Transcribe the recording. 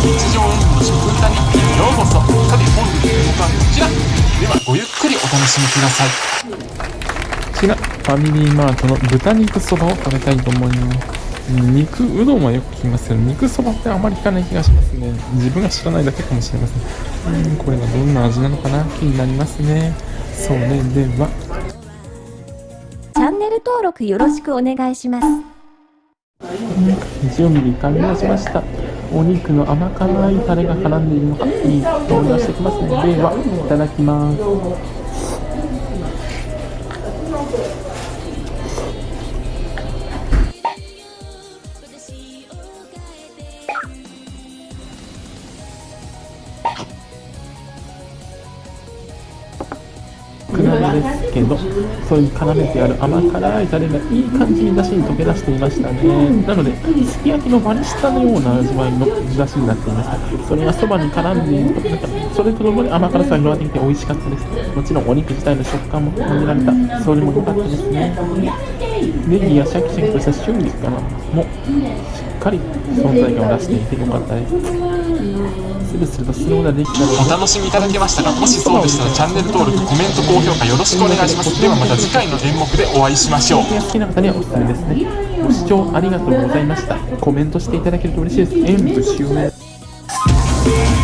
日常演技の食歌日記へようこそさて本日の動画はこちらではごゆっくりお楽しみくださいこちら、ファミリーマートの豚肉そばを食べたいと思います。肉うどんはよく聞きますけど、肉そばってあまり聞かない気がしますね。自分が知らないだけかもしれません。うん、これはどんな味なのかな気になりますね。それでは、チャンネル登録よろしくお願いします。準備完了しました。お肉の甘辛いタレが絡んでいるのが、いい香りがしてきますので。では、いただきます。なんですけど、そういう絡めてある甘辛いタレがいい感じに出汁に溶け出していましたね。なので、すき焼きのバリスタのような味わいの出汁になっていました。それがそばに絡んでいると、なんかそれとともに甘辛さが広がってきて美味しかったです。もちろんお肉自体の食感も感じられた。それも良かったですね。ネギやシャキシャキとした春菊かなもしっかり存在感を出していて良かったです。スルスルとスローができたお楽しみいただけましたかもしそうでしたらチャンネル登録コメント高評価よろしくお願いしますではまた次回の演目でお会いしましょうが好きな方にはおすすめですね。ご視聴ありがとうございました。コメントしていただけると嬉しいです。演舞終了。